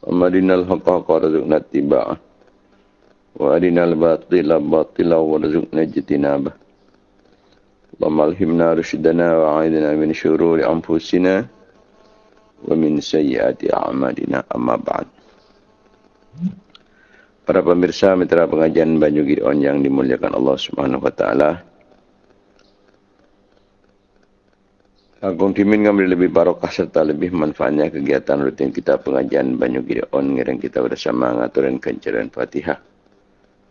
Amarinal haqqa haqqa razuqna tiba'ah. Wa arinal batila batila wa razuqna jitinabah. Allahumma alhimna rushdana wa a'idna min syururi anfusina. Wa min sayyiati amalina amma ba'd. Para pemirsa mitra pengajian Banyu Gideon yang dimuliakan Allah Subhanahu Wa Taala. Agung Timin ngambil lebih barokah serta lebih manfaatnya kegiatan rutin kita pengajian Banyu Gideon ngiring kita bersama ngaturin kencaran Fatihah.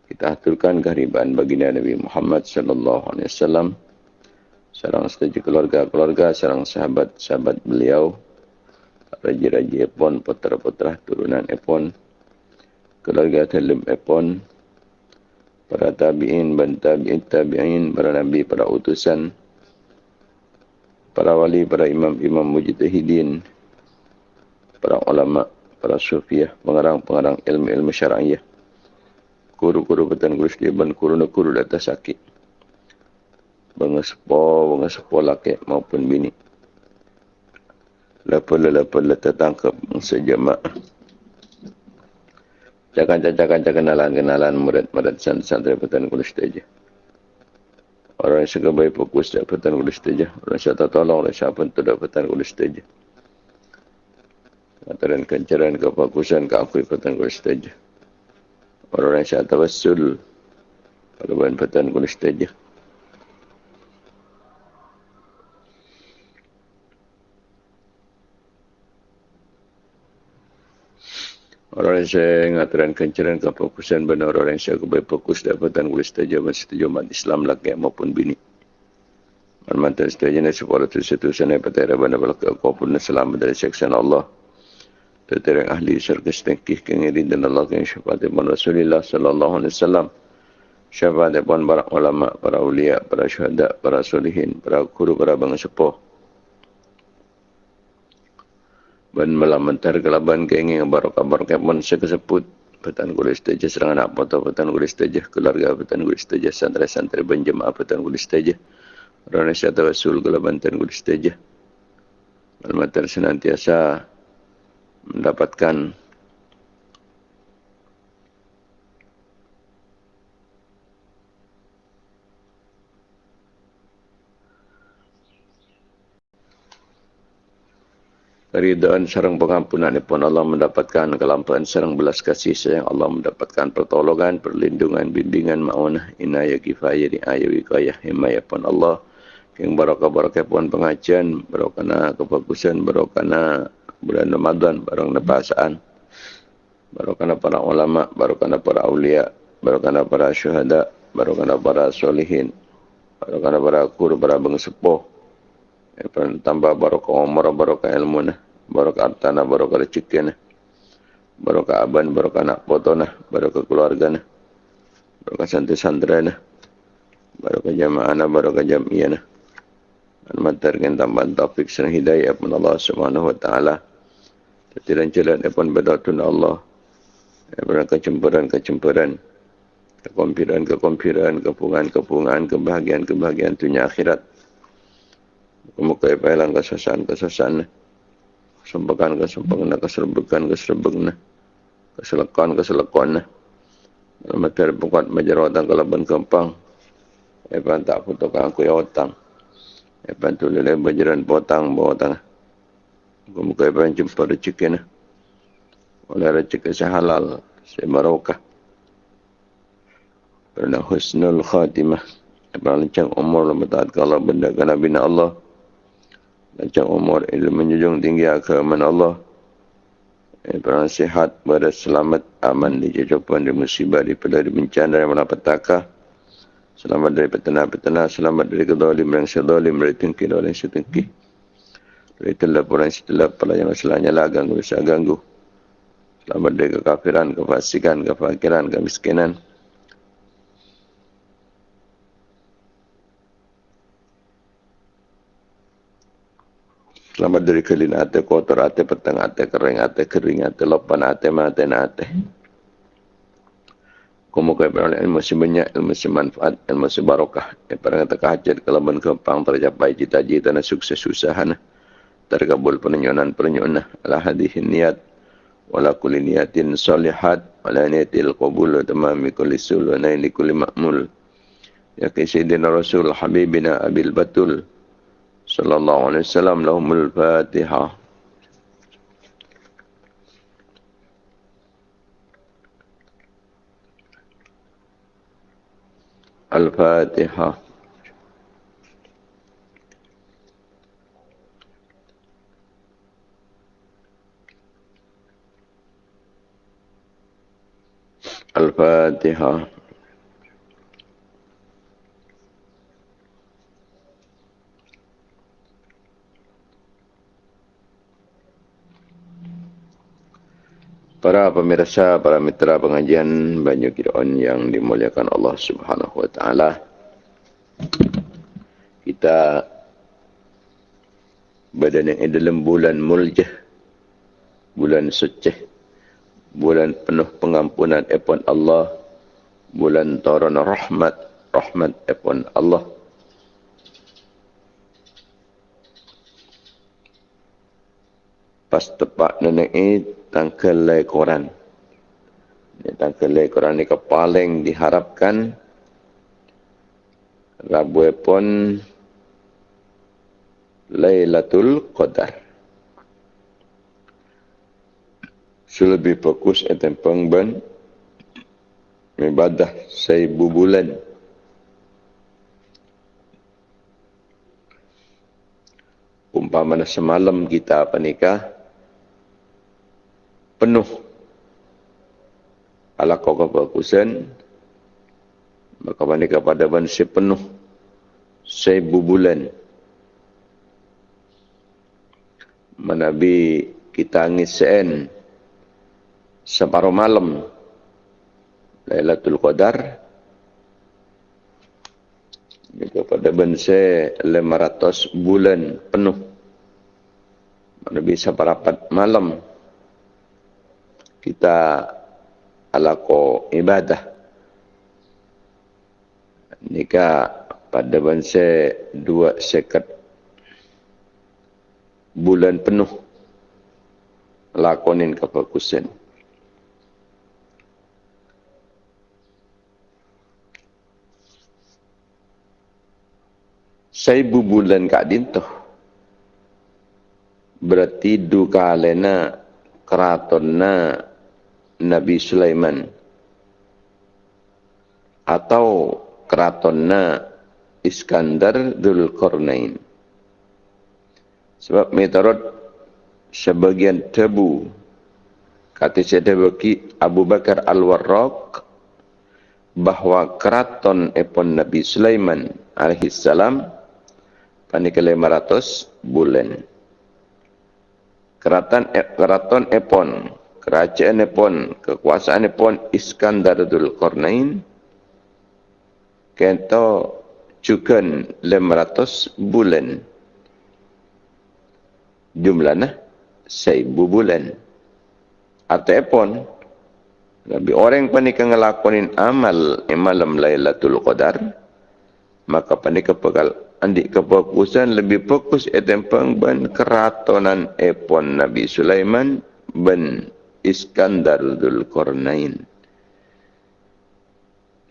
Kita aturkan kehariban baginda Nabi Muhammad sallallahu alaihi wasallam. Sarang setuju keluarga-keluarga, sarang sahabat-sahabat beliau, raja-raja Epon, putra-putra turunan Epon, keluarga Talib Epon, para tabi'in, ban tabi'in, para nabi, para utusan, para wali, para imam-imam mujtahidin, para ulama, para sufiah, pengarang-pengarang ilmu-ilmu syara'iyah, kuru-kuru petan guru ban kuru-kuru data sakit, bengesepo, bengesepo laki maupun bini. Lepas-lepas tertangkap sejamaah cakan-cakan kenalan-kenalan murid-murid santri petani kulis saja. Orang yang suka baik fokus petani kulis saja. Orang yang tak tolong oleh siapa pun petani kulis saja. Antara kencaran kefokusan keakui petani kulis saja. Orang yang tak tawassul pada bahan petani kulis saja. Orang saya ngaturan kencaran ke fokusan benar orang saya kebaik fokus dapatan kulis setuju setuju umat Islam laki maupun bini. Mantan setuju ni sepuluh tu satu sana pada rabbana balak kau pun selamat dari seksan Allah. Terterang ahli syurga setengkih kengirin dan Allah yang syafaat ibn Rasulullah sallallahu alaihi wasallam. Syafaat ibn para ulama, para ulia, para syuhada, para solihin, para guru, para bangsa sepuh ban melamantar kelaban kenging barokah barokah pun sekeseput petan kulis teja serangan apa atau petan kulis teja keluarga petan kulis teja santri santri benjemaah petan kulis teja orang Indonesia tawasul kelaban petan kulis teja melamantar senantiasa mendapatkan keridaan serang pengampunan pun Allah mendapatkan kelampahan serang belas kasih sayang. Allah mendapatkan pertolongan perlindungan bimbingan maunah inayah kifayah di ayah wikayah himayah pun Allah. Yang barakah barakah pun pengajian barakana kefokusan barakana bulan Ramadan barakana perasaan barakana para ulama barakana para awliya barakana para syuhada barakana para solihin barakana para guru para bangsepuh tambah barokah umur, barokah ilmu nah, barokah hartana, barokah rezeki nah, barokah aban, barokah anak foto nah, barokah keluarga nah, barokah santri-santri nah, barokah jamaah nah, barokah jamiah nah. Al-Matar tambahan taufik dan hidayah pun Allah Subhanahu wa taala. Tidak jalan pun bedatun Allah. Pernah kecemburan-kecemburan. Kekompiran-kekompiran, kepungan-kepungan, kebahagiaan-kebahagiaan dunia akhirat. Muka ipahilang kesusahan-kesusahan. Sempekan kesempatan, keserbekan keserbekan. Keselekan keselekan. Materi bukat majarawatan kalaban kempang. Ipan tak putukan aku ya otang. Ipan tu lele bajaran potang bawatang. Muka ipan jumpa rezeki na. Oleh rezeki sehalal. Sebarokah. Pernah husnul khatimah. Ipan lencang umur lembatat kalau benda kena bina Allah panjang umur, ilmu menjunjung tinggi keamanan Allah. Perang sihat, pada selamat, aman di jajapan, di musibah, di pada di bencana, di malapetaka. Selamat dari petana-petana, selamat dari kedolim yang sedolim, dari tengki dan yang setengki. Dari telap orang setelap, pada yang masalahnya lah, ganggu, bisa ganggu. Selamat dari kekafiran, kefasikan, kefakiran, kemiskinan. Selamat dari kelin ate, kotor ate, petang ate, kering ate, kering ate, lopan ate, mate ate. Kamu kaya beroleh ilmu si banyak, ilmu si manfaat, ilmu si barokah. Yang pada kata kehajat, kalau ben kempang tercapai cita-cita dan sukses usaha. Terkabul penyonan penyonan. Ala hadihin niat. wala kulli niyatin salihat wala niyatil qabul wa tamami kulli sul wa naili kulli ma'mul ya ki sayyidina rasul habibina abil batul صلى الله عليه وسلم لهم الفاتحة. الفاتحة. الفاتحة. Para pemirsa, para mitra pengajian Banyu Kidon yang dimuliakan Allah Subhanahu Wa Taala, kita berada di dalam bulan Muljah, bulan suci, bulan penuh pengampunan epon Allah, bulan turun rahmat, rahmat epon Allah. Pas tepat nenek ini, tangkelai Quran. Ini tangkelai Quran ini paling diharapkan Rabu pun Lailatul Qadar. Selebih fokus etem pengben ibadah seribu bulan. Umpama semalam kita apa nikah, penuh. Ala kau kebagusan maka mana kepada manusia penuh. Seribu bulan. Menabi kita ngisen separuh malam. Lailatul Qadar. Kepada bangsa 500 bulan penuh. Mana bisa berapat malam kita alako ibadah. Nika pada bangsa dua sekat bulan penuh. Lakonin kefokusan saya bulan kak dintoh berarti duka lena keratonna Nabi Sulaiman atau keratonna Iskandar Dhul Qarnain. Sebab metarot sebagian tebu kata bagi Abu Bakar Al-Warraq bahawa keraton epon Nabi Sulaiman alaihissalam panik 500 bulan. Keraton, keraton epon kerajaan pun kekuasaan pun Iskandar Dhul Qarnain kento juga 500 bulan. Jumlahnya seribu bulan. Atau epon lebih orang panik ngelakonin amal malam Lailatul Qadar maka panik kepekal andik kefokusan lebih fokus etempeng ban keratonan epon Nabi Sulaiman ben Iskandar Dhul Qarnain.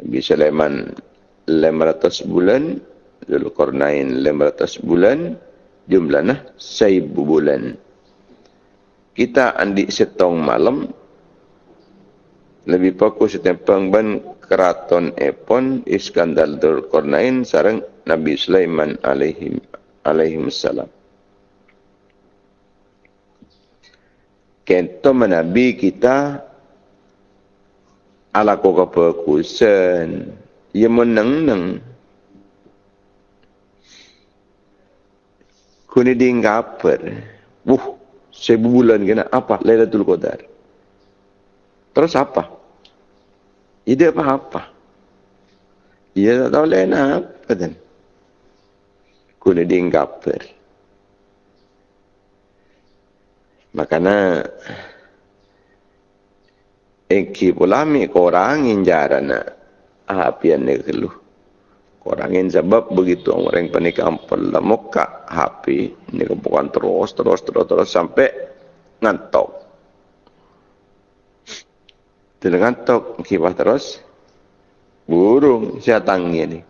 Nabi Sulaiman 500 bulan, Dhul Qarnain 500 bulan, jumlahnya 1000 bulan. Kita andi setong malam, lebih fokus tentang ban keraton Epon Iskandar Dhul Qarnain sarang Nabi Sulaiman alaihim alaihim salam. Kento menabi kita ala ko ka kusen? Ye menang nang kuni ding kaper uh sebu bulan kena apa? Lailatul qadar. Terus apa? Ide apa apa? Ia tak tahu lain apa dan kuni ding Makana Eki pulami korangin jarana apian ni keluh. Korangin sebab begitu orang penikam pula muka hapi ni bukan terus terus terus terus sampai ngantok. Dengan tok kibah terus. Burung siatangnya ni.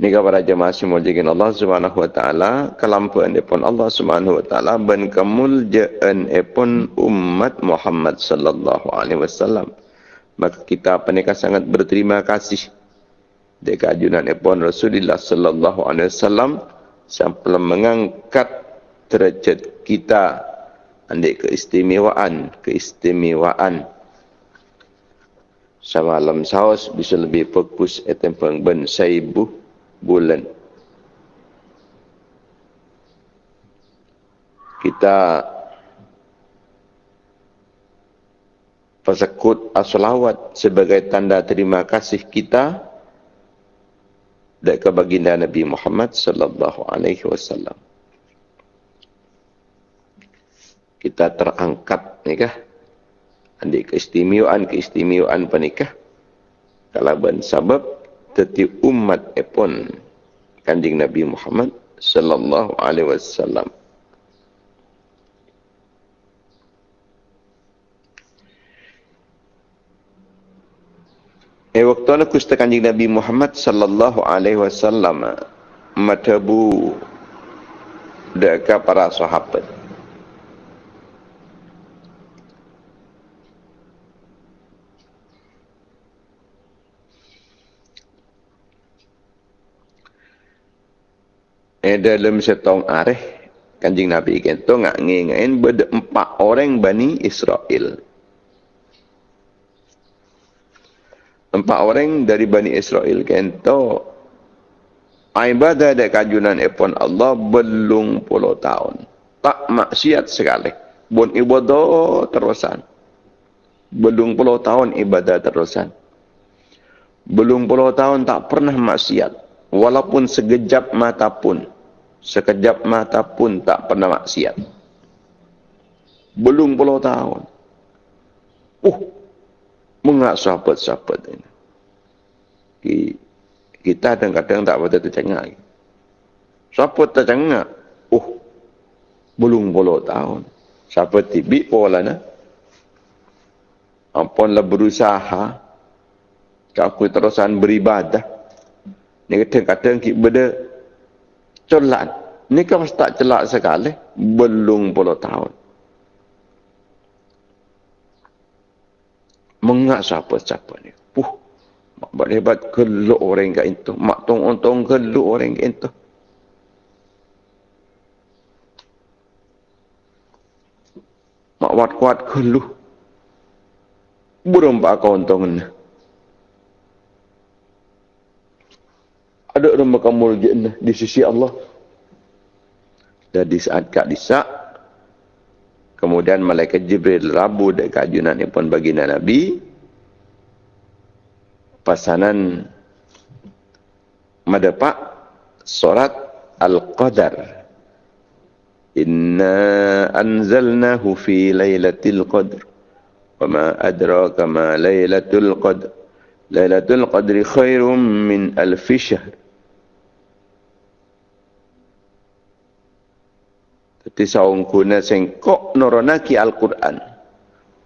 Ni kepada jemaah semua jagin Allah subhanahu wa ta'ala. Kelampuan pun Allah subhanahu wa ta'ala. Ben kemuljaan pun umat Muhammad sallallahu alaihi wasallam. Maka kita penikah sangat berterima kasih. Deka ajunan pun Rasulullah sallallahu alaihi wasallam. Sampai mengangkat derajat kita andik keistimewaan keistimewaan semalam saus bisa lebih fokus etempang ben saibu bulan. Kita pasakut asolawat sebagai tanda terima kasih kita dan kebaginda Nabi Muhammad sallallahu alaihi wasallam. Kita terangkat nikah. Andi keistimewaan keistimewaan pernikah kalau ben sebab teti umat epon kanjing Nabi Muhammad sallallahu alaihi wasallam. Eh waktu nak kusta kanjing Nabi Muhammad sallallahu alaihi wasallam matabu dekat para sahabat eh dalam setong areh kanjing Nabi kento ngak ngengain beda empat orang Bani Israel. Empat orang dari Bani Israel kento ibadah dan kajunan epon Allah belum puluh tahun. Tak maksiat sekali. Bon ibadah terusan. Belum puluh tahun ibadah terusan. Belum puluh tahun tak pernah maksiat walaupun sekejap mata pun sekejap mata pun tak pernah maksiat. Belum puluh tahun. Uh mengak sahabat-sahabat ini. Kita kadang-kadang tak pada tercengang sahabat tercengang uh belum puluh tahun. Sahabat tibi pola na ampunlah berusaha. Aku terusan beribadah ni kadang-kadang kita benda celak. Ni kan tak celak sekali. Belum puluh tahun. Mengak siapa-siapa ni. Puh. Mak buat hebat geluk orang kat itu. Mak tong-tong geluk orang kat itu. Mak buat kuat geluk. Burung pak kau untung ni. Ada orang makamul jannah di sisi Allah. Dan di saat Kak Disak, kemudian Malaikat Jibril rabu dan kajunan yang pun baginda Nabi, pasanan madapak surat Al-Qadar. Inna anzalnahu fi laylatil qadr. Wa ma adraka ma laylatul qadr. Laylatul qadri khairum min alfi syahr. Tapi saung kuna sengkok noronaki Al-Quran.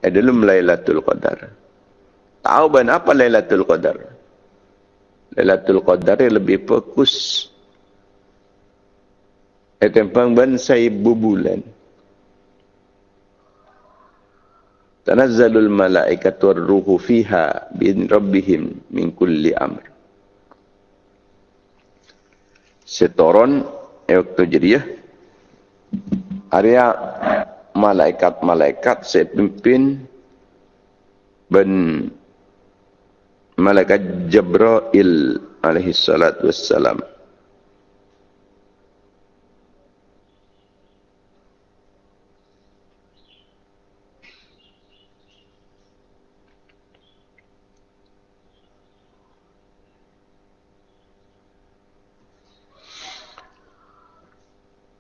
Adalah Lailatul Qadar. Tahu ban apa Lailatul Qadar? Lailatul Qadar yang lebih fokus. Etempang ban saibu bulan. Tanazzalul malaikatu ruhu fiha bin rabbihim min kulli amr. Setoron waktu jadiah area malaikat-malaikat saya pimpin ben malaikat Jibril alaihi salatu wassalam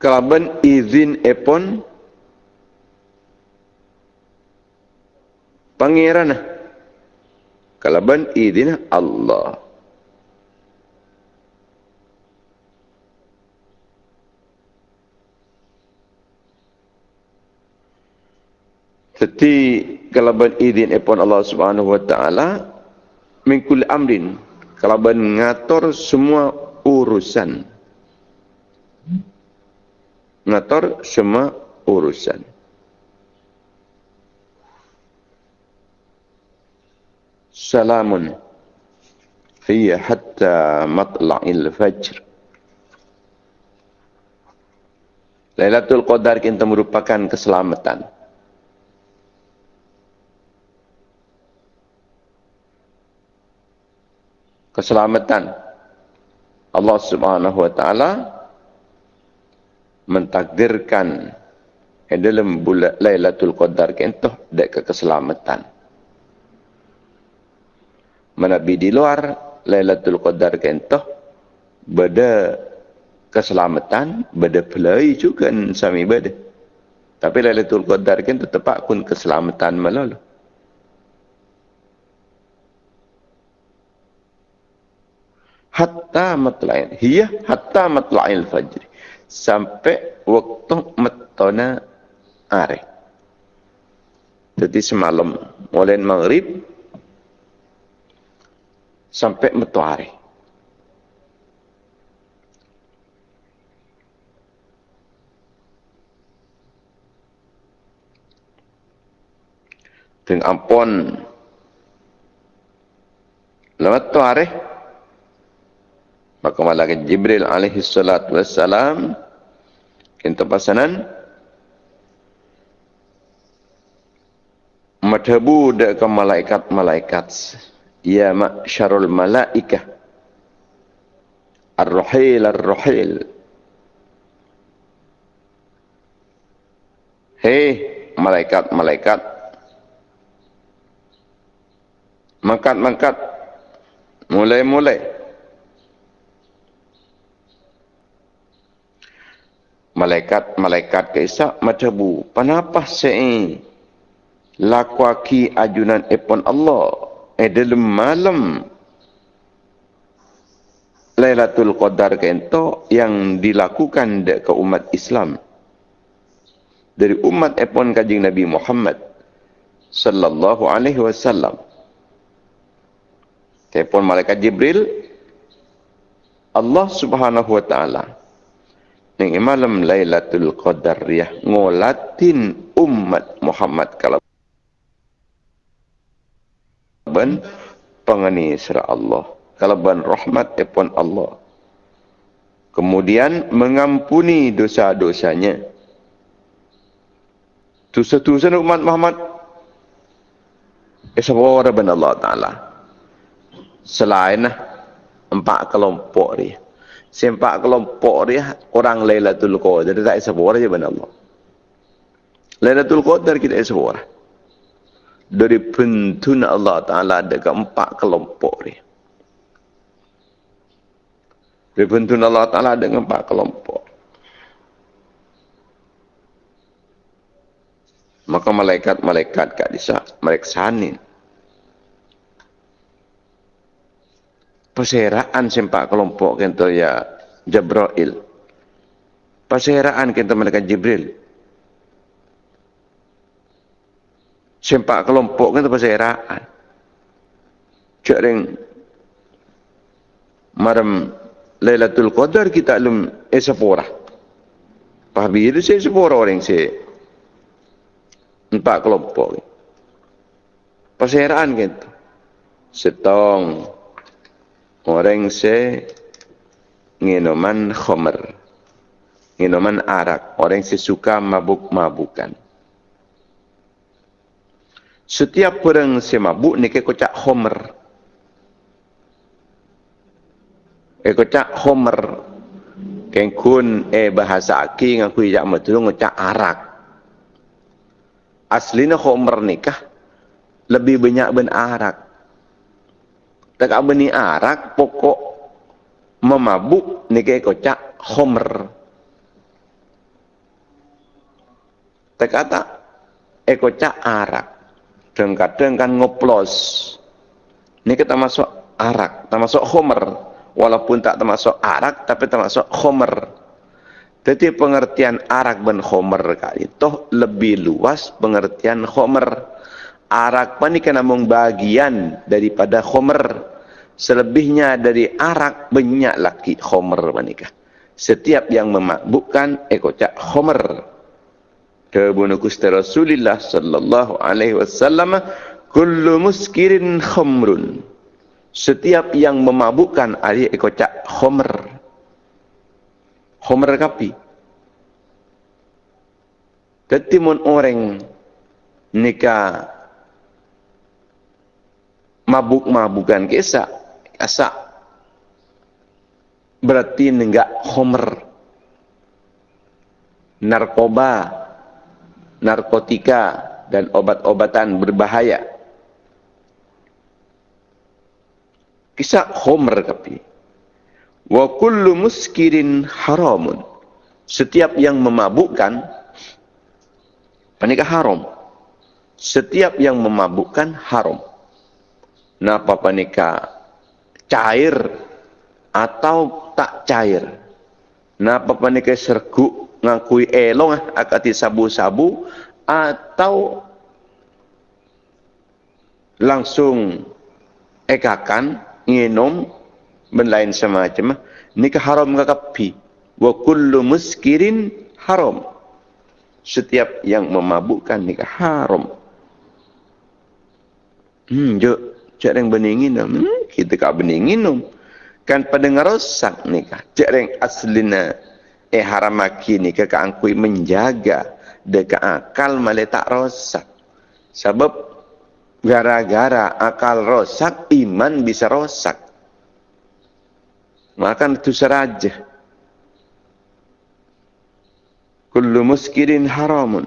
kelaban izin epon. Pangeran. Kelaban izin Allah. Seti kalaban idin epon Allah Subhanahu wa taala min kulli amrin kalaban ngatur semua urusan. Ngatur semua urusan. Salamun hiya hatta matla'il fajr. Lailatul Qadar kita merupakan keselamatan. keselamatan Allah Subhanahu wa taala mentakdirkan dalam bulan Lailatul Qadar kentoh dek ke keselamatan. Menabi di luar Lailatul Qadar kentoh beda keselamatan, beda pelai juga sami beda. Tapi Lailatul Qadar kentoh tepat kun keselamatan melalu. hatta matla'il hiya hatta matla'il fajr sampai waktu metona are jadi semalam mulai maghrib sampai metu are dengan ampun lewat tu hari Maka malaikat Jibril alaihi salatu wassalam kita pasanan madhabu dekat malaikat-malaikat. Ya ma'syarul malaikah. Ar-ruhil ar-ruhil hei malaikat-malaikat. Mangkat-mangkat. Mulai-mulai malaikat-malaikat keisa macabu panapa sei? Lakwaki ajunan epon Allah e dalam malam. Lailatul Qadar kento yang dilakukan ke umat Islam. Dari umat epon kajing Nabi Muhammad sallallahu alaihi wasallam. Telepon malaikat Jibril Allah Subhanahu wa taala yang malam Lailatul Qadar ya. Ngolatin umat Muhammad kalau ben pengani sira Allah. Kalau ben rahmat epon Allah. Kemudian mengampuni dosa-dosanya. Dosa-dosa umat Muhammad. Esawara ben Allah taala. Selain empat kelompok dia sempak kelompok dia orang Lailatul Qadar tak sebuah aja benar Allah. Lailatul Qadar kita sebuah. Dari pentun Allah Taala ada keempat kelompok dia. Dari pentun Allah Taala ada keempat kelompok. Maka malaikat-malaikat kat disa mereka sanin. Perseraan sempak kelompok kita ya Jabrail. Perseraan kita mereka Jibril. Sempak kelompok kita perseraan. Cak ring maram Lailatul Qadar kita alum esapora. Pahabi itu saya sepora orang saya. Empat kelompok. Perseraan kita. Setong orang se minuman khamr minuman arak. Orang se suka mabuk-mabukan. Setiap orang se mabuk ni ke kocak khamr e kocak khamr kengkun e bahasa aki ngaku jak metu ngocak arak. Aslinya khamr nikah lebih banyak ben arak tak apa ni arak pokok memabuk ni kaya kocak homer. Tak kata eh kocak arak. Dan kadang kan ngoplos. Ni kita masuk arak, termasuk homer. Walaupun tak termasuk arak, tapi termasuk homer. Tetapi pengertian arak ben khomer kali toh lebih luas pengertian khomer. Arak pani among bagian daripada khomer. Selebihnya dari arak banyak laki khomer manikah. Setiap yang memabukkan ekocak khomer. Kebunu kusti Rasulullah sallallahu alaihi wasallam kullu muskirin khomrun. Setiap yang memabukkan ali ekocak khomer. Homer kapi. Ketimun orang nikah mabuk-mabukan kisah. Asa berarti nenggak homer. Narkoba, narkotika, dan obat-obatan berbahaya. Kisah homer kapi wa kullu muskirin haramun. Setiap yang memabukkan panika haram. Setiap yang memabukkan haram napa panika cair atau tak cair? Napa panika sergu ngakui elong akati sabu-sabu atau langsung ekakan nginum ben lain semacam nikah haram ngakapi wa kullu muskirin haram. Setiap yang memabukkan nikah haram. Hmm jo yang beningin hmm, kita kak beningin um. kan pada ngerosak nikah cak yang aslina eh haram maki nikah ka angkui menjaga deka akal malah tak rosak sebab gara-gara akal rosak iman bisa rosak Makan itu seraja. Kullu muskirin haramun.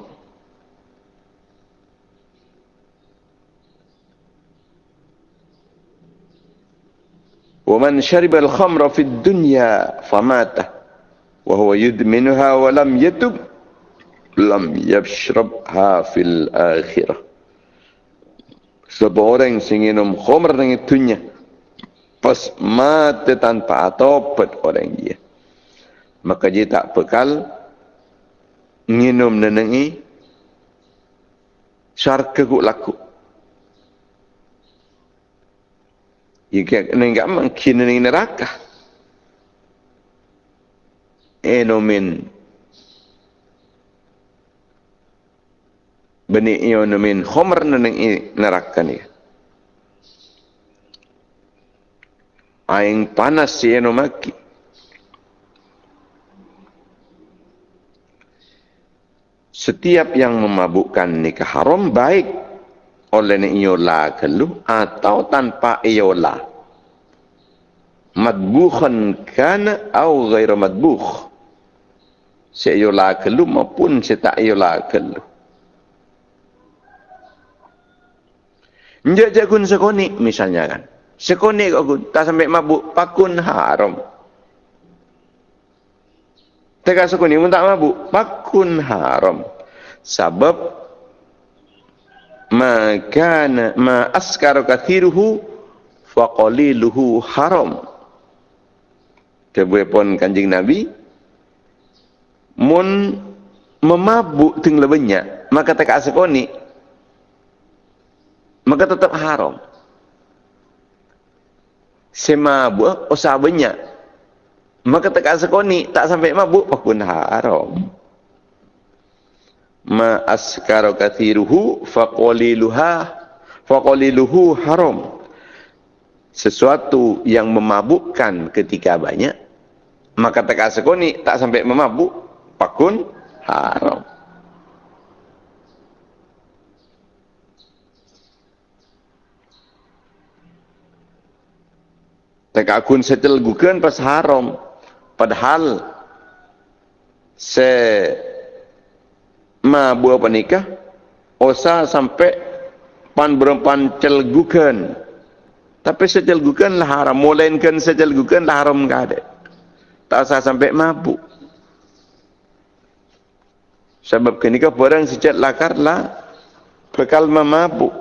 ومن شرب الخمر في الدنيا فمات وهو يدمنها ولم يتب لم يشربها في الآخرة seorang yang minum khamr dengan dunia pas mati tanpa atopat orang dia. Maka dia tak bekal minum nenengi syarka kuk laku. Jika enggak mungkin nenengi neraka. Enomin benih ionomin homer nenengi neraka ni. aing panas si eno maki. Setiap yang memabukkan nikah haram baik oleh ni iyola kelu atau tanpa iyola. Madbukhan kana au gaira madbukh. Si iyola kelu maupun si tak iyola kelu. Njak jakun sekoni misalnya kan. Sekonik aku tak sampai mabuk pakun haram. Teka sekonik pun tak mabuk pakun haram. Sebab maka ma askar kathiruhu faqaliluhu haram. Kebuai pun kanjing Nabi mun memabuk tinggal banyak maka tak sekonik maka tetap haram. Semabuk usah banyak. Maka tak sekoni tak sampai mabuk pun haram ma askaru kathiruhu faqaliluha faqaliluhu haram sesuatu yang memabukkan ketika banyak maka tak sekoni tak sampai memabuk pakun haram Tak akun setel gukan pas haram. Padahal se ma buah panikah osa sampai pan berempan celgukan. Tapi secelgukan lah haram. Mulainkan secelgukan lah haram ada. Tak usah sampai mabuk. Sebab kenikah barang sejat lakar lah bekal memabuk.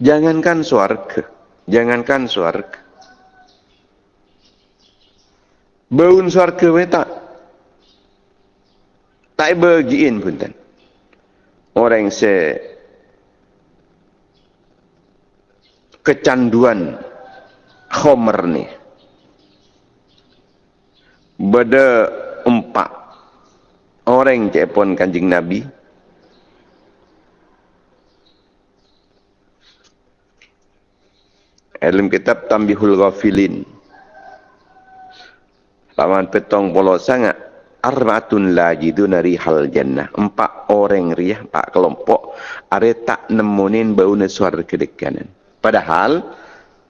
Jangankan suarga. Jangankan suarga. Baun suarga we tak. Tak bagiin pun tan. Orang se kecanduan khomer ni. Beda empat orang cepon kanjing Nabi. Dalam kitab Tambihul Ghafilin. Lawan petong polo sangat. Arbatun lajiduna rihal jannah. Empat orang riah, empat kelompok. Are tak nemunin bau nesuar kedekanan. Padahal,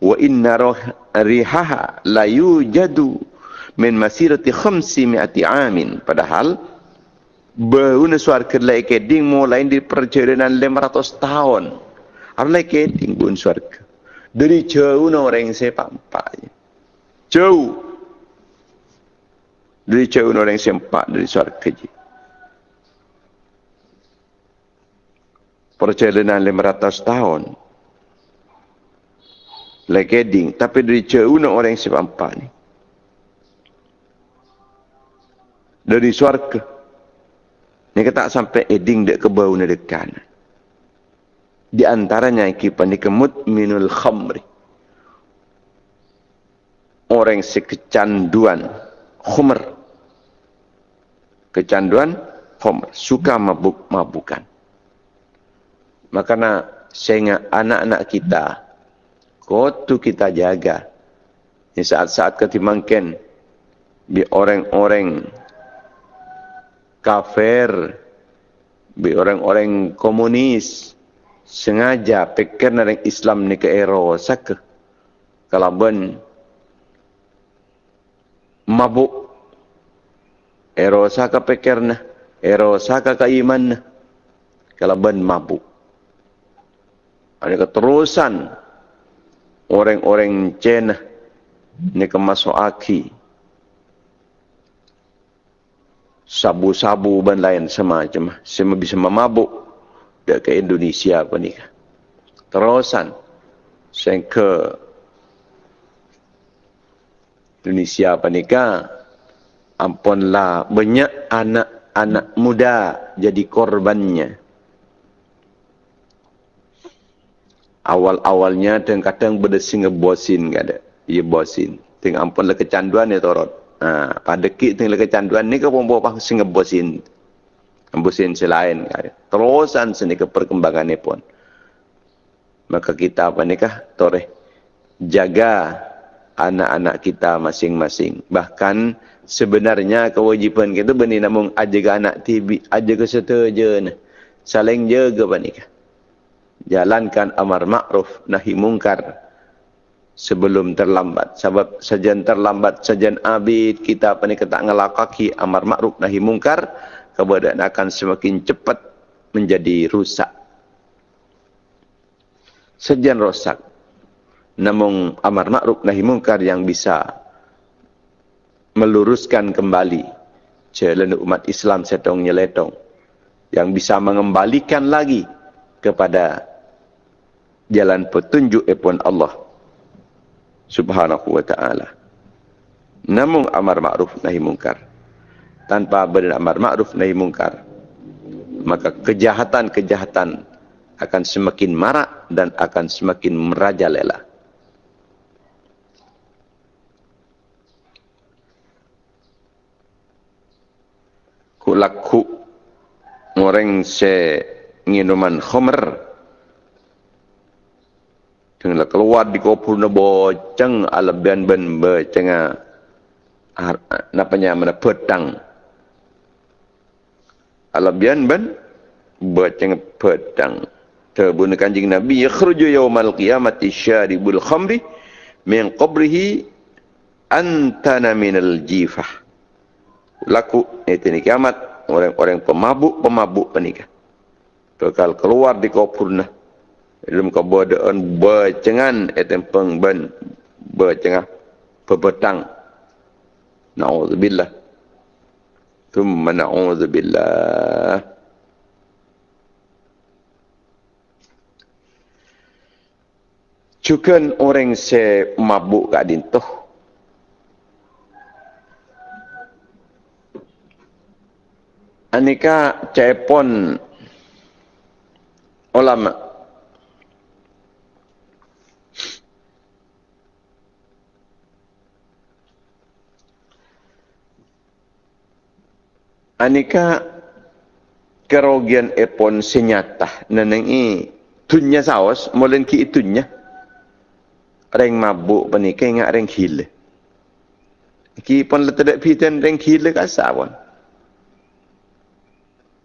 wa inna rihaha la yujadu min masirati khamsi mi'ati amin. Padahal, bau nesuar kedai keding mulai di perjalanan 500 tahun. Arlai keding bau nesuar dari jauh orang sepak empat. Jauh. Dari jauh orang sepak dari suara keji. Perjalanan 500 tahun. Lekeding. Tapi dari jauh orang sepak empat ni. Dari suara ke. Ni kata sampai eding dek ke bau ni dekat di antaranya kipan dikemut minul khamri orang si kecanduan khamr kecanduan khamr suka mabuk mabukan. Makanya sehingga anak-anak kita kotu kita jaga. Di saat-saat ketimangkan di orang-orang kafir di orang-orang komunis sengaja pikir nang Islam ni ke ero kalau ben mabuk ero sak pikir na ero sak ka iman na kalau ben mabuk. Ada keterusan. Orang-orang Cina ni ke masuk aki. Sabu-sabu dan lain semacam. Semua bisa memabuk. Dak ke Indonesia apa ni terusan saya ke Indonesia apa ni ampunlah banyak anak-anak muda jadi korbannya. Awal-awalnya dan kadang berdesing ngebosin gak ada? Iya bosin. Ting ampunlah kecanduan ya torot. Ha, pada kit ting kecanduan ni ke pompo sing ngebosin Ambusin selain terusan seni ke perkembangan ini pun. Maka kita apa ni kah? Tore jaga anak-anak kita masing-masing. Bahkan sebenarnya kewajipan kita benih namun aja anak tibi aja ke setuju saling jaga apa ni kah? Jalankan amar ma'ruf nahi mungkar sebelum terlambat. Sebab sajan terlambat, sajan abid kita apa ni kata ngelakaki amar ma'ruf nahi mungkar keadaan akan semakin cepat menjadi rusak. Sejan rosak. Namun amar ma'ruf nahi mungkar yang bisa meluruskan kembali jalan umat Islam setong nyeletong yang bisa mengembalikan lagi kepada jalan petunjuk epon Allah subhanahu wa ta'ala. Namun amar ma'ruf nahi mungkar tanpa beramar ma'ruf nahi mungkar maka kejahatan-kejahatan akan semakin marak dan akan semakin merajalela kulaku orang se minuman khamr dengan keluar di kopul na boceng ala ben ben becenga napanya mana pedang alabian ban bacang pedang terbuna kanjing nabi yakhruju yaumal qiyamati syaribul khamri min qabrihi antana minal jifah. Laku itu ni kiamat orang-orang pemabuk-pemabuk penikah. Kekal keluar di kopurna. Ilum kebodohan bercengan etem pengben bercengah pebetang. Na'udzubillah. Thumma na'udzubillah. Cukan orang se mabuk kat dintuh. Anika cepon ulama Anika kerugian epon senyata nenengi tunya saos molen ki itunya. Reng mabuk panika ingat reng hile. Ki pon letak pitan reng hile kasawon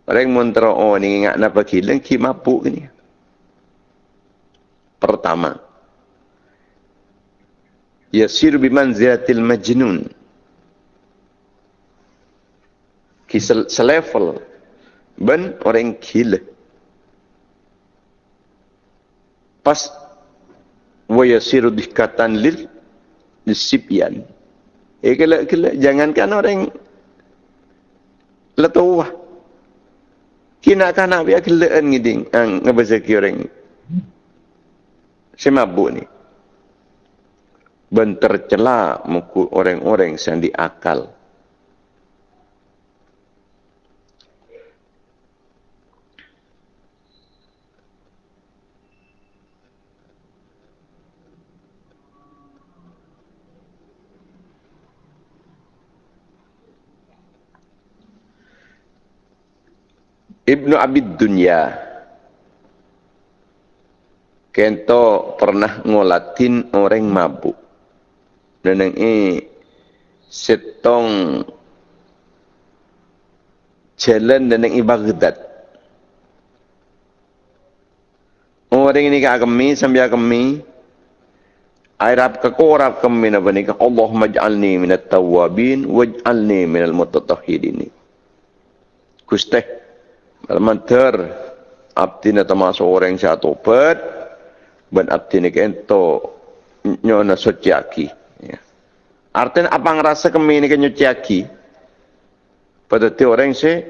reng montro oh ni ingat napa hile ki mabuk ni? Pertama yasir bimanzilatil majnun. Ki selevel ben orang gila pas waya siru dikatan lil disipian. Eh kala jangankan orang letuwa kina kana biya kelaan ngiding ang ki orang ni? Ben tercela muku orang-orang yang diakal Ibnu Abid Dunya Kento pernah ngolatin orang mabuk. Dan ini setong jalan dan ini Baghdad. Orang ini kami sambil kami Arab kekorab kami na banika Allah maj'alni minat tawabin waj'alni minal mutatahhirin. Kusteh Almantar abdi na termasuk orang yang tobat ban abdi ni kento nyona suciaki. Ya. Artinya apa ngerasa kami ni kan nyuciaki? Pada ti orang se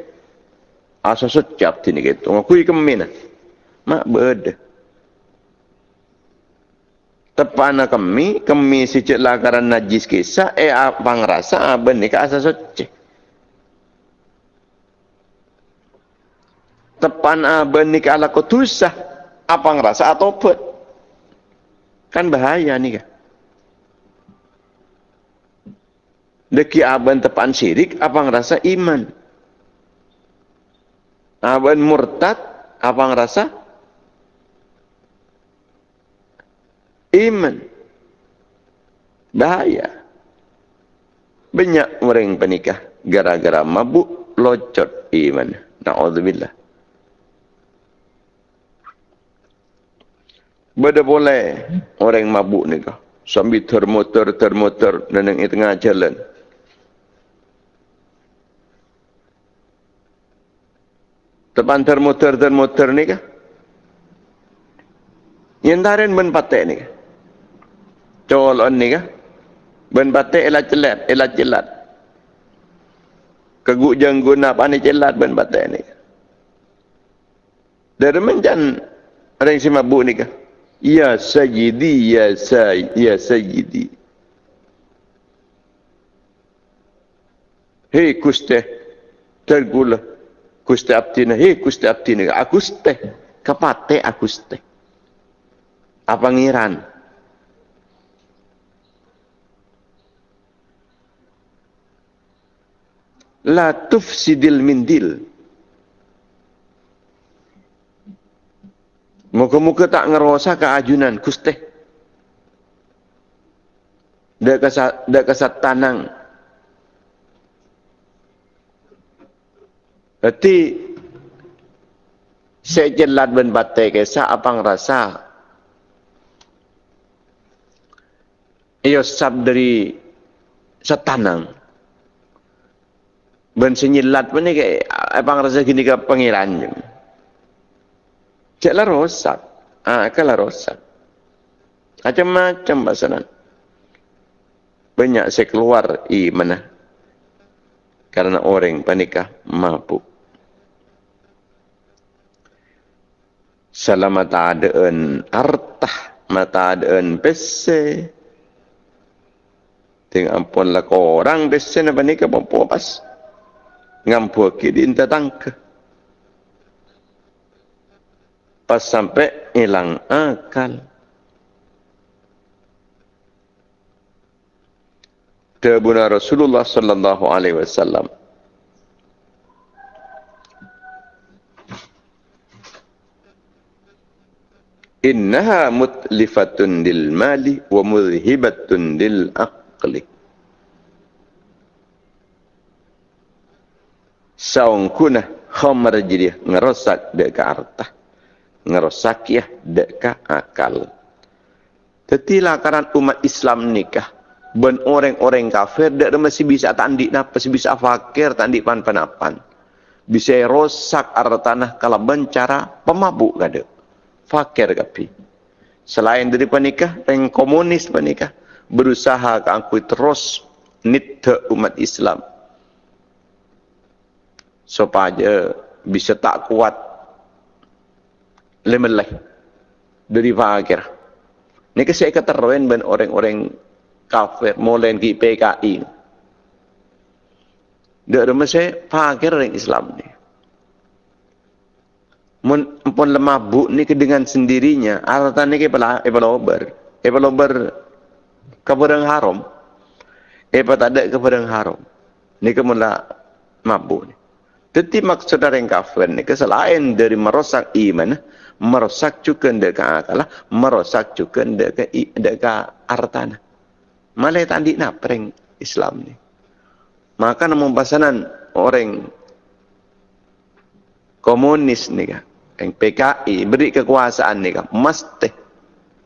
asa suci abdi ni kento. Ngakui kami na. Mak beda. Tepana kami, kami si cik lakaran najis kisah, eh apa ngerasa ni ke asa suci. Tepan aben ni ala kutusah apa ngerasa? Atau pet kan bahaya nih kan deki aben tepan syirik apa ngerasa? Iman. Aben murtad apa ngerasa? Iman. Bahaya. Banyak orang penikah gara-gara mabuk locot iman. Na'udzubillah Bada boleh orang mabuk ni kah. Sambil termotor-termotor dan yang tengah jalan. Tepan termotor-termotor ni kah. Yang tarin ben patek ni kah. Colon ni kah. Ben patek elah celat, elah celat. Keguk jenggun apa ni celat ben patek ni kah. Dari menjan orang si mabuk ni kah. Ya Sayyidi, Ya Sayyidi, Ya Sayyidi. Hei kuste, tergula. Kuste abtina, hei kuste abtina. Akuste, kapate akuste. Apa ngiran? La tufsidil mindil. Muka-muka tak ngerosa keajunan kuste. Dak kesat dak kesat tanang. Berarti saya jelat ben batai kesa apa ngerasa. Iyo sab dari setanang. Ben senyilat pun ni kayak apa ngerasa gini ke pengiran. Caklah rosak. Ah, kalah rosak. Macam-macam pasaran. Banyak saya keluar i mana. Karena orang panikah mabuk. Selamat adaan artah mata adaan pese. Tengok ampun lah orang pese nak panikah pun puas. ngampu ke di tangke pas sampai hilang akal. Tabuna Rasulullah sallallahu alaihi wasallam. Innaha mutlifatun lil mali wa mudhibatun lil aqli. Saung kuna khamar jadi ngerosak dek harta ngerosak ya dek ke akal tetilah karena umat Islam nikah ben orang-orang kafir dek masih bisa tandik napa masih bisa fakir tandik pan panapan bisa rosak hartanah kalau bencara pemabuk kada fakir kapi. Selain dari penikah, yang komunis penikah, berusaha ke aku terus nita umat Islam. Supaya bisa tak kuat lemeleh dari fakir. Ini saya keteruan ben orang-orang kafir, mulai ke PKI. Dia ada masa fakir orang Islam ni. Mun pun lemah bu ni dengan sendirinya aratan ni ke pala e pala ober. E pala ober ke haram. E pa tak ada ke haram. Ni ke mula mabuk ni. Tetapi maksud dari kafir ni selain dari merosak iman merosak juga ndek akal merosak juga ndek ndek artan malah tadi nak pereng Islam ni. Maka namun pasanan orang komunis ni kan yang PKI beri kekuasaan ni kan mesti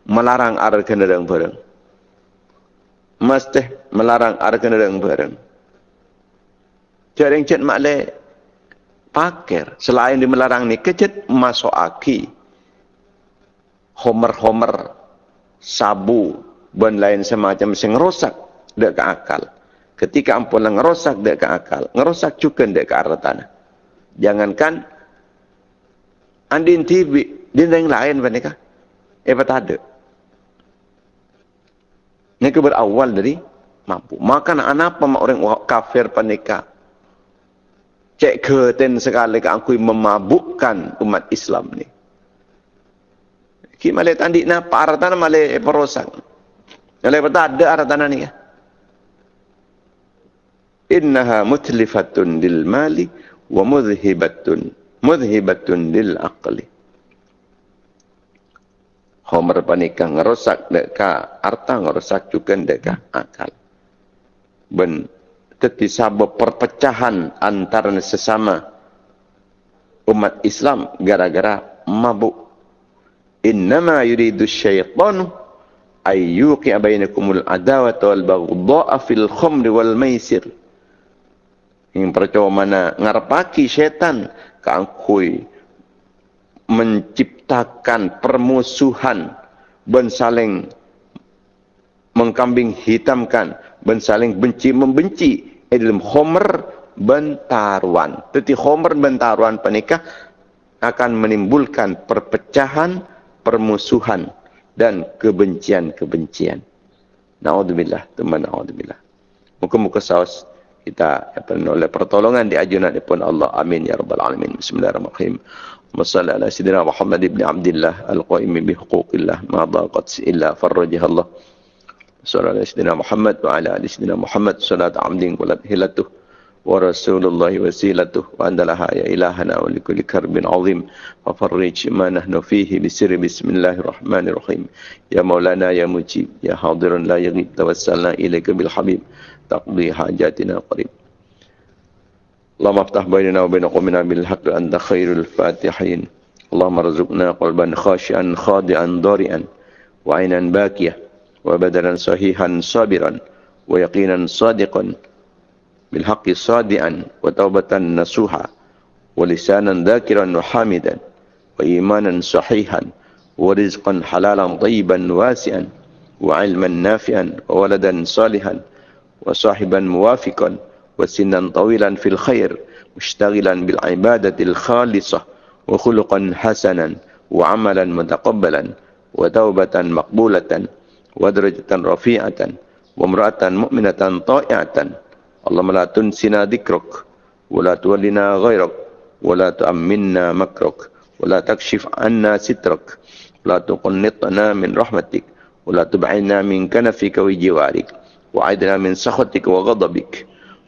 melarang ar kenderaan bareng mesti melarang ar kenderaan bareng jadi yang cek makle pakir selain di melarang ni kecet masuk aki homer-homer sabu dan lain semacam sing rosak dek ke akal. Ketika ampun ngerosak dek ke akal ngerosak juga dek ke arah tanah. Jangankan andin TV din yang lain mereka eh ada. Ini berawal dari mampu. Maka anak apa orang kafir panika cek keten sekali ke aku memabukkan umat Islam ni ki male tandi na paratan male perosak male tak ada aratan ni innaha mutlifatun lil mali wa mudhibatun mudhibatun lil aqli. Homer panikah ngerosak deka arta ngerosak juga deka akal. Ben teti sabab perpecahan antara sesama umat Islam gara-gara mabuk innama yuridu syaitan ayyuqi bainakumul adawata wal baghdha'a fil khamri wal maisir. Yang percaya mana ngarpaki syaitan kangkui menciptakan permusuhan ben saling mengkambing hitamkan ben saling benci membenci. Dalam homer bentaruan. Tetapi homer bentaruan penikah akan menimbulkan perpecahan permusuhan dan kebencian-kebencian. Naudzubillah teman naudzubillah. Muka-muka saus kita apa oleh pertolongan di ajunan pun Allah. Amin ya rabbal alamin. Bismillahirrahmanirrahim. Masalli ala sidina Muhammad ibn Abdullah al-qaim bi huquqillah ma daqat illa farajah Allah Sallallahu ala sidina Muhammad wa ala ali sidina Muhammad. Salat amdin wa hilatuh ورسول الله وسيلته وأن لها يا إلهنا ولكل كرب عظيم. وفرج ما نحن فيه بسر بسم الله الرحمن الرحيم. يا مولانا يا مجيب يا حاضر لا يغيب توسلنا إليك بالحبيب. تقضي حاجاتنا قريب. اللهم افتح بيننا وبين قومنا بالحق أنت خير الفاتحين. اللهم ارزقنا قلبا خاشعا خاضعا ضارئا وعينا باكية وبدنا صحيحا صابرا ويقينا صادقا. بالحق صادعا وتوبة نسوحا ولسانا ذاكرا وحامدا وإيمانا صحيحا ورزقا حلالا طيبا واسعا وعلما نافعا وولدا صالحا وصاحبا موافقا وسنا طويلا في الخير مشتغلا بالعبادة الخالصة وخلقا حسنا وعملا متقبلا وتوبة مقبولة ودرجة رفيعة وامرأة مؤمنة طائعة اللهم لا تنسنا ذكرك ولا تولنا غيرك ولا تؤمنا مكرك ولا تكشف عنا سترك ولا تقنطنا من رحمتك ولا تبعدنا من كنفك وجوارك وعدنا من سخطك وغضبك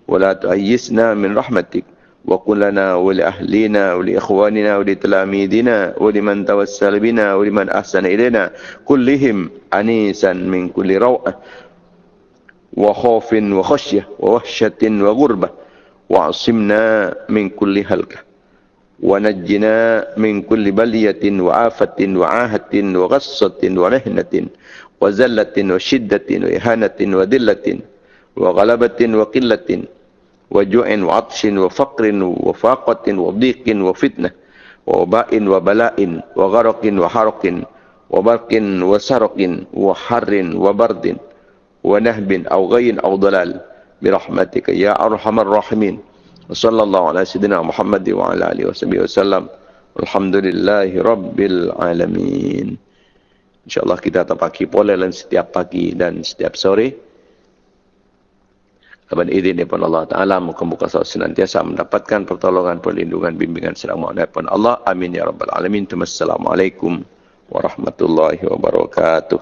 ولا تؤيسنا من رحمتك وقل لنا ولأهلنا ولإخواننا ولتلاميذنا ولمن توسل بنا ولمن أحسن إلينا كلهم أنيسا من كل روء وخوف وخشية ووحشة وغربة. وعصمنا من كل هلكة. ونجنا من كل بلية وعافة وعاهة وغصة ومهنة وزلة وشدة وإهانة وذلة وغلبة وقلة وجوع وعطش وفقر وفاقة وضيق وفتنة ووباء وبلاء وغرق وحرق وبرق وسرق وحر وبرد ونهب أو غي أو ضلال برحمتك يا أرحم الراحمين وصلى الله على سيدنا محمد وعلى آله وصحبه وسلم الحمد لله رب العالمين إن شاء الله kita terpaki pola setiap pagi dan setiap sore Dengan izin daripada Allah Ta'ala, muka-muka sahabat senantiasa mendapatkan pertolongan, perlindungan, bimbingan serang makna daripada Allah. Amin ya Rabbal Alamin. Assalamualaikum warahmatullahi wabarakatuh.